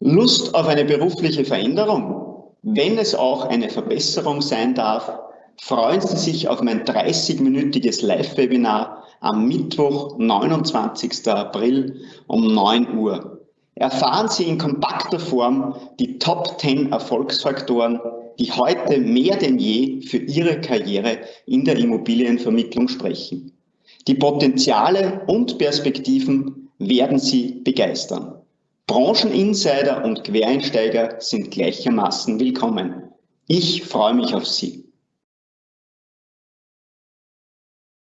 Lust auf eine berufliche Veränderung? Wenn es auch eine Verbesserung sein darf, freuen Sie sich auf mein 30-minütiges Live-Webinar am Mittwoch, 29. April um 9 Uhr. Erfahren Sie in kompakter Form die Top 10 Erfolgsfaktoren, die heute mehr denn je für Ihre Karriere in der Immobilienvermittlung sprechen. Die Potenziale und Perspektiven werden Sie begeistern. Brancheninsider und Quereinsteiger sind gleichermaßen willkommen. Ich freue mich auf Sie.